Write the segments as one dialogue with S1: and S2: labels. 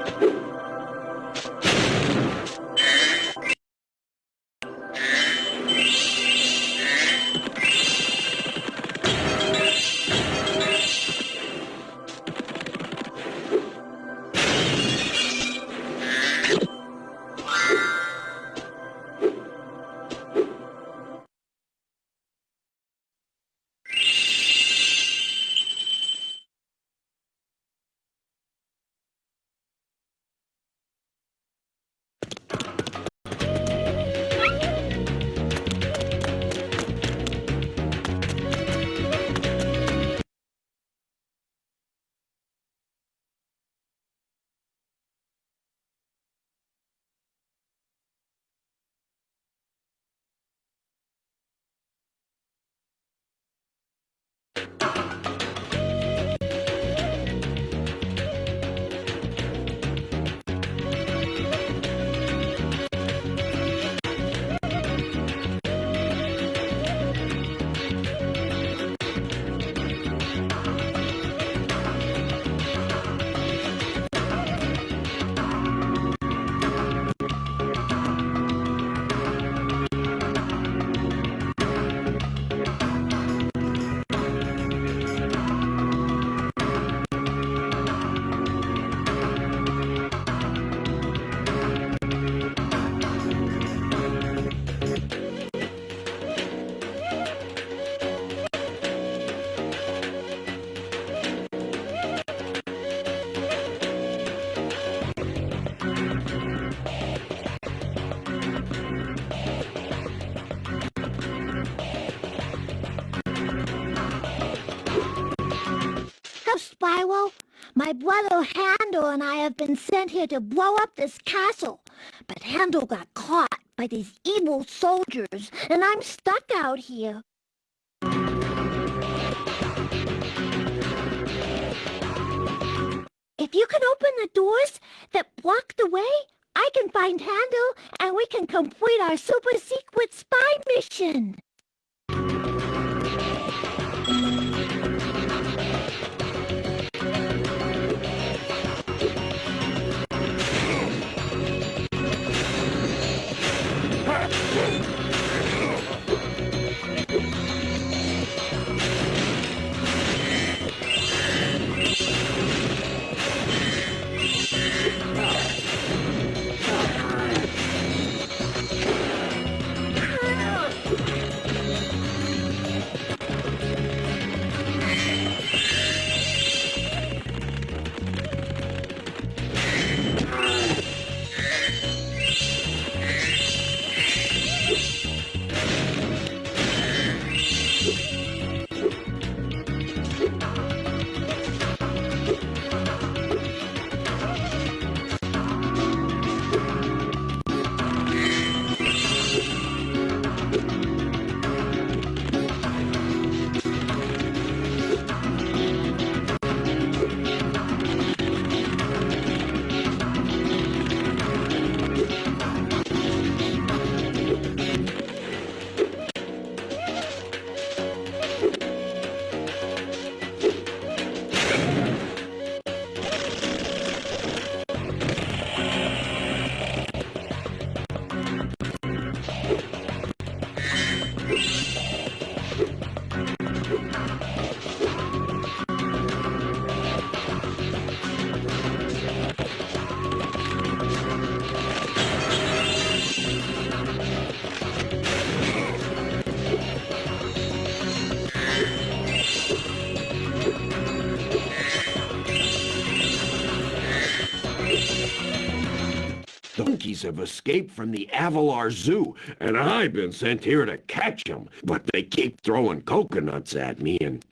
S1: Spyro. Here to blow up this castle. But Handel got caught by these evil soldiers, and I'm stuck out here. If you can open the doors that block the way, I can find Handel and we can complete our super secret spy mission.
S2: Monkeys have escaped from the Avalar Zoo, and I've been sent here to catch them. But they keep throwing coconuts at me and...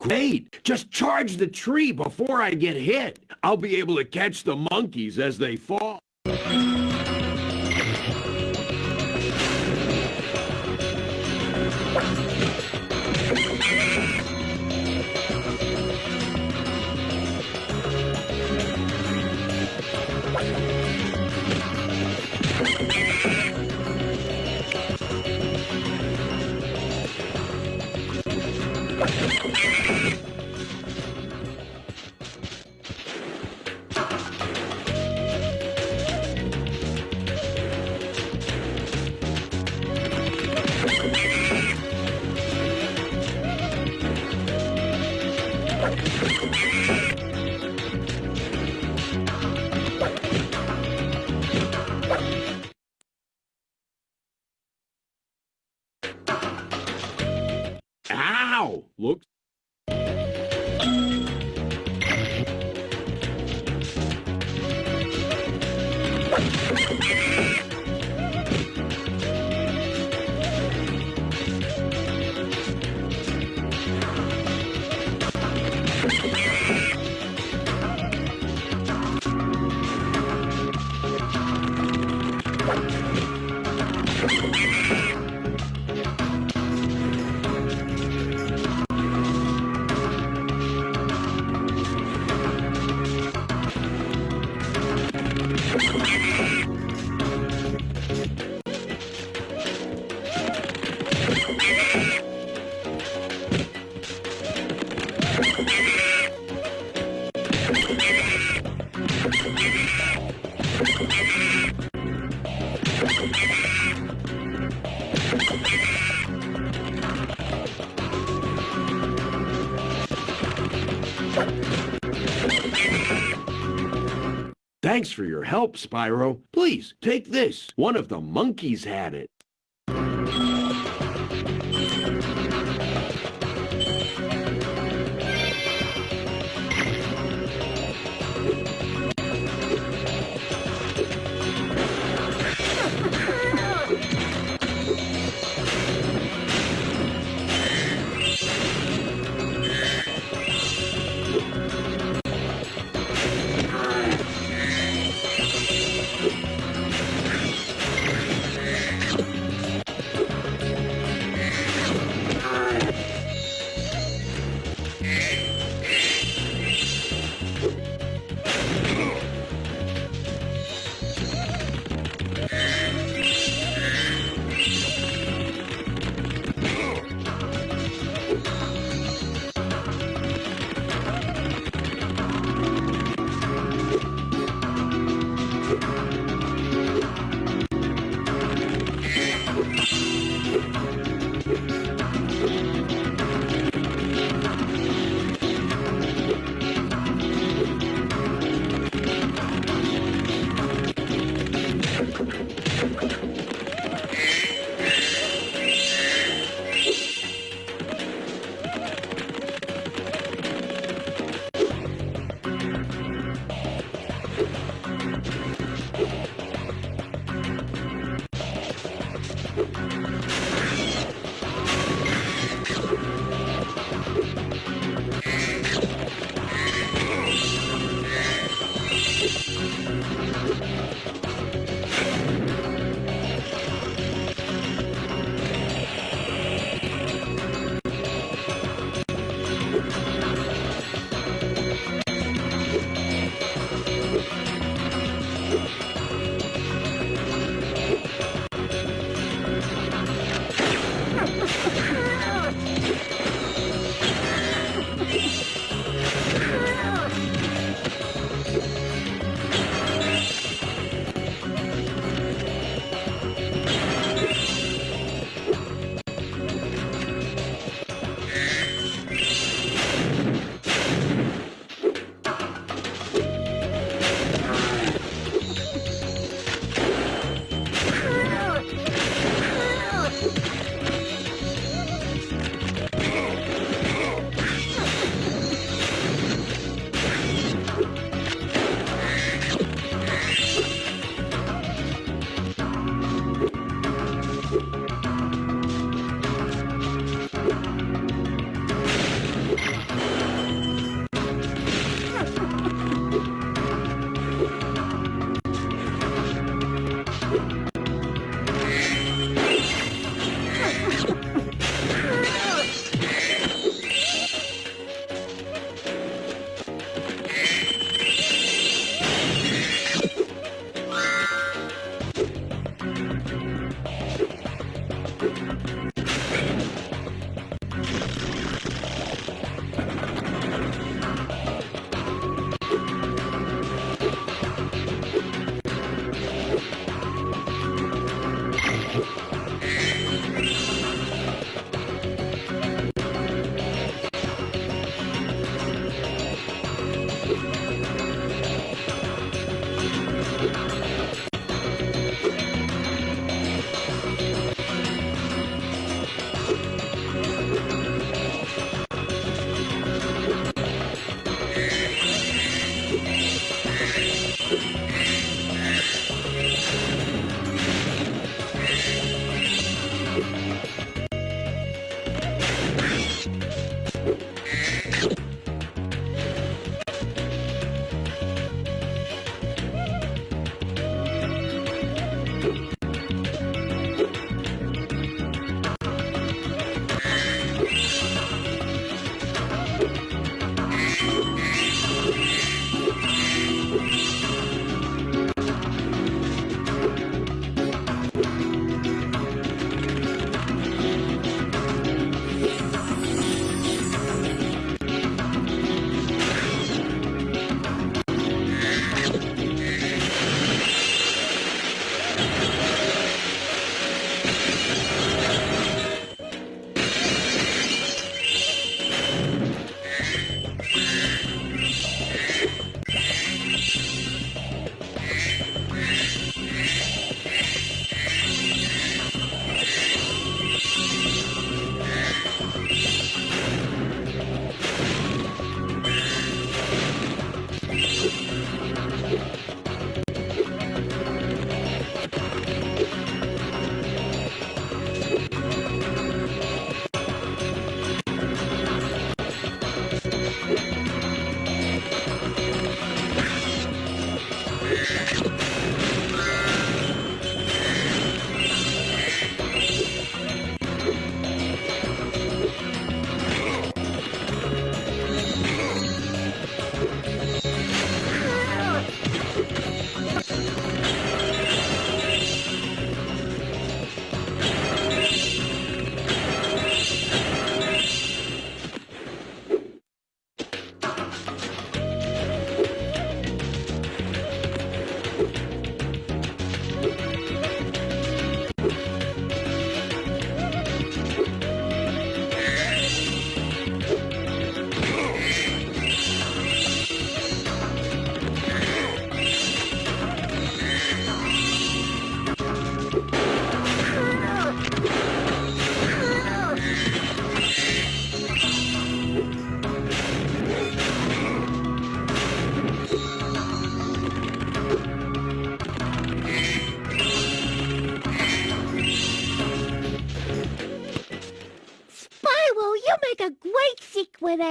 S2: Great! Just charge the tree before I get hit. I'll be able to catch the monkeys as they fall. Thanks for your help, Spyro. Please, take this. One of the monkeys had it.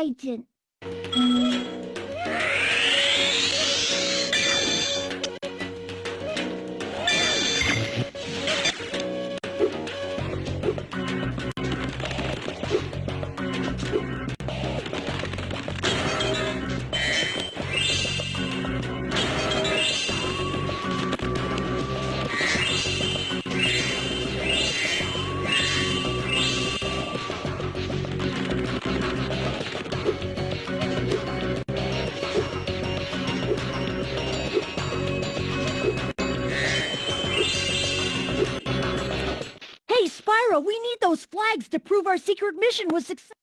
S3: Secret agent.
S1: To prove our secret mission was successful.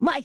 S1: My...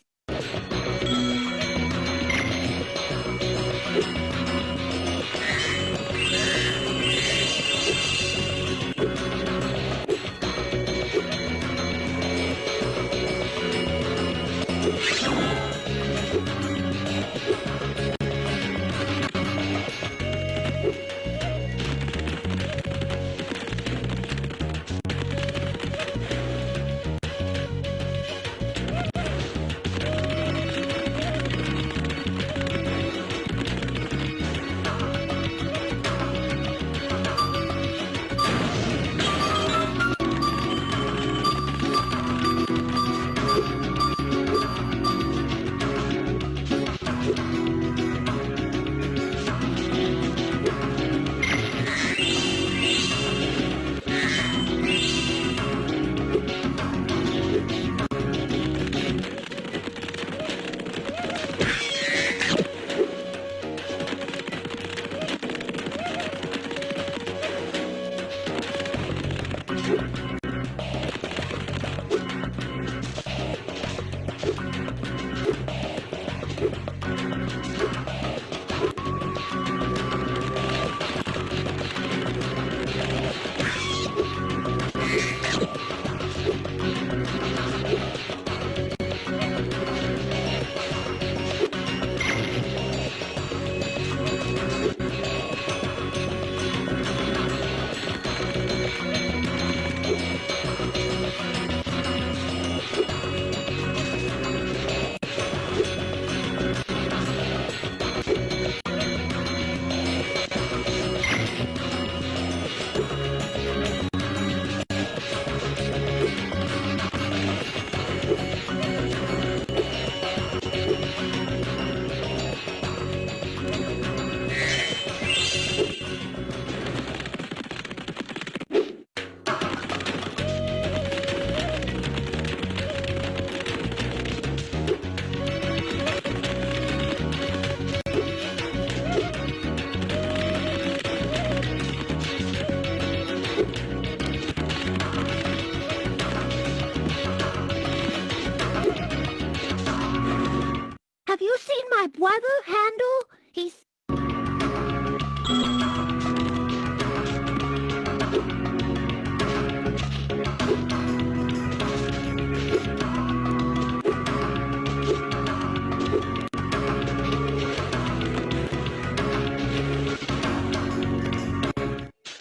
S3: Have you seen my brother, Handel? He's...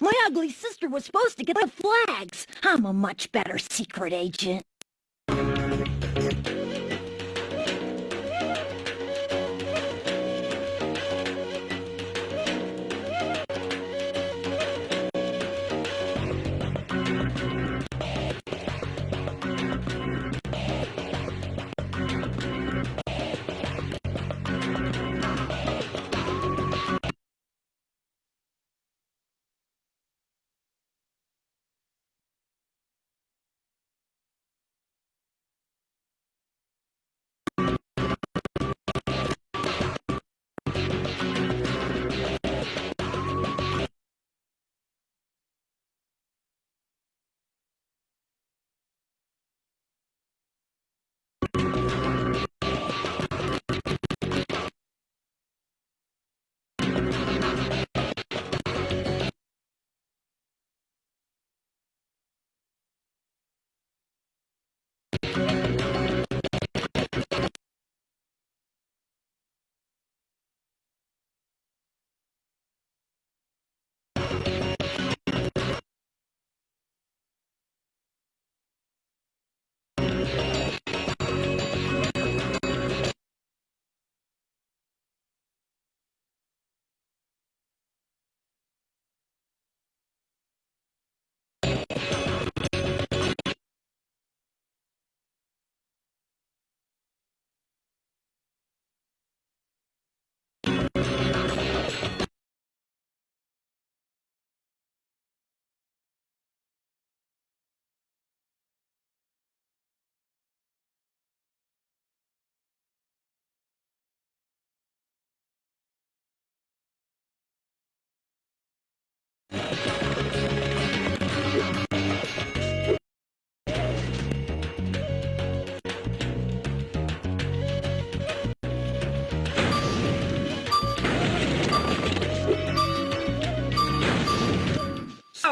S1: My ugly sister was supposed to get the flags. I'm a much better secret agent.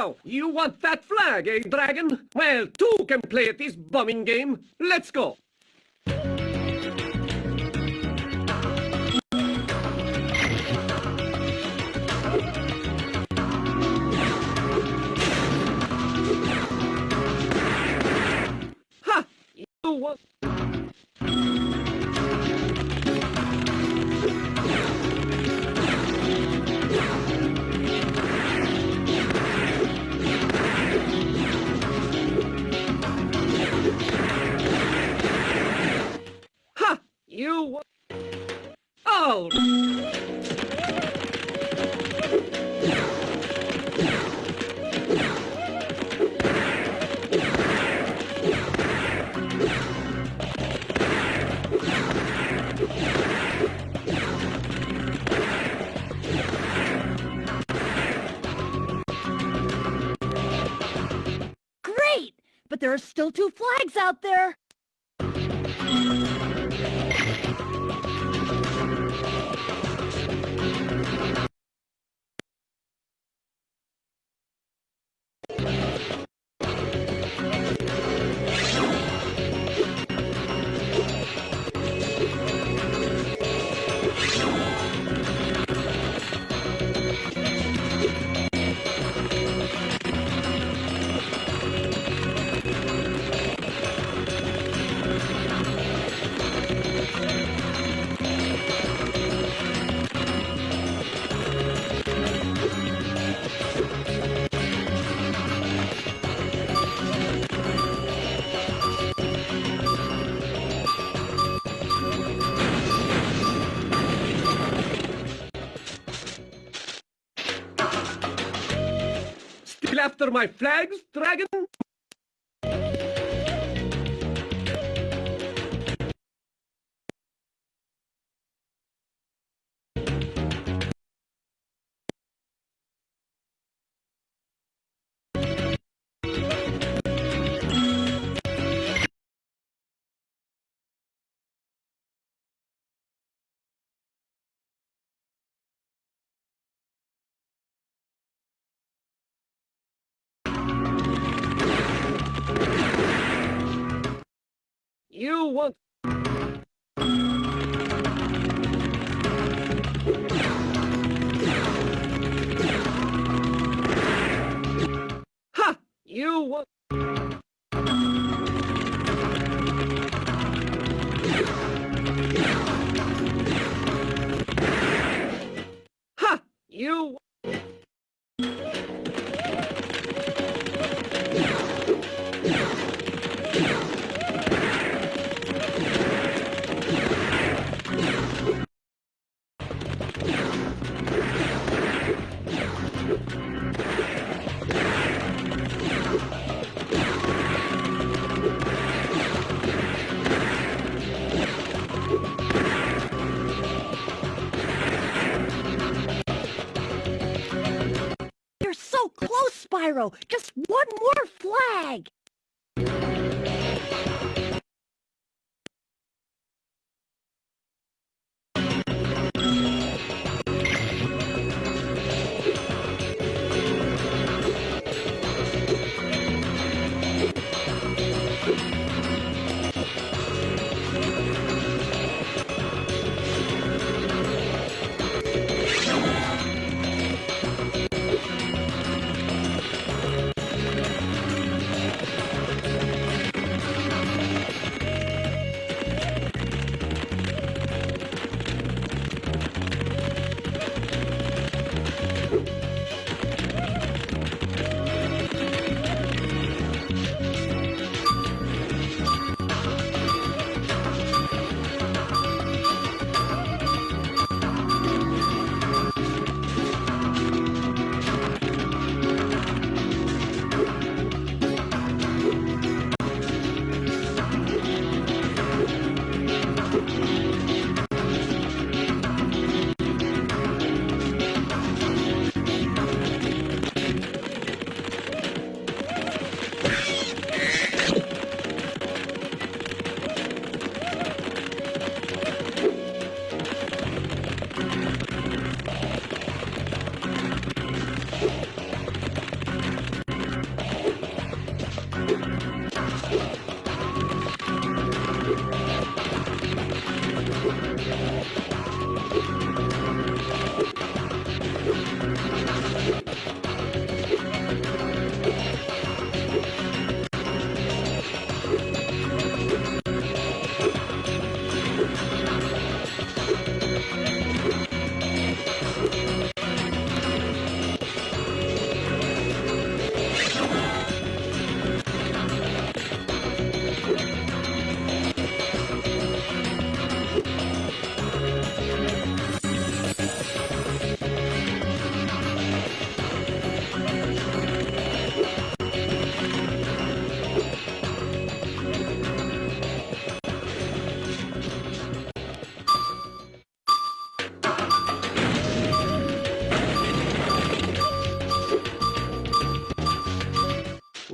S4: Now, you want that flag, eh, Dragon? Well, two can play at this bumming game. Let's go. After my flags, Dragon? You want... Ha! You want... Ha! You...
S5: Just one more flag.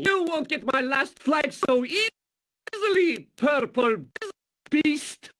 S4: You won't get my last flag so easily, purple beast.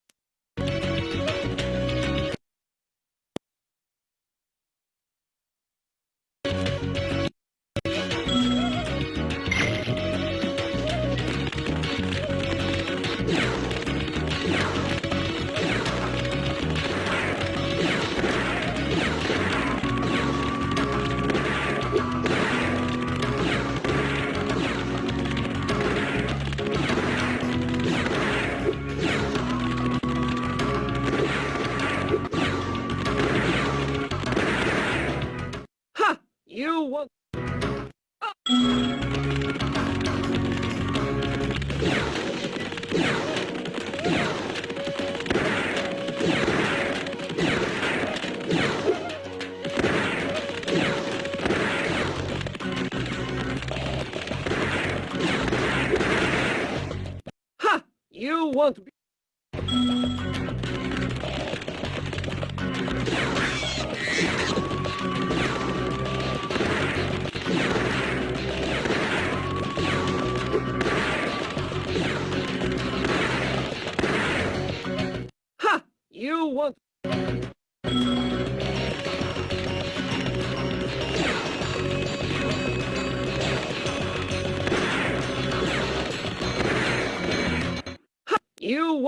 S4: You won't be.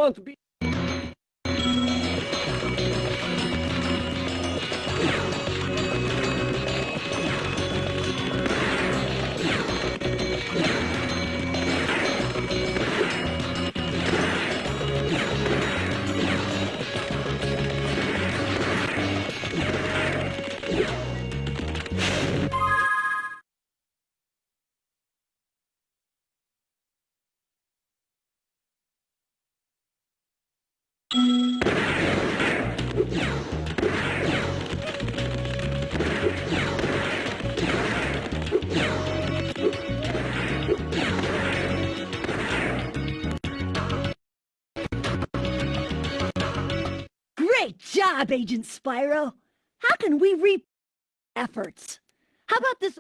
S4: You won't be.
S1: Great job, Agent Spyro. How can we reap efforts? How about this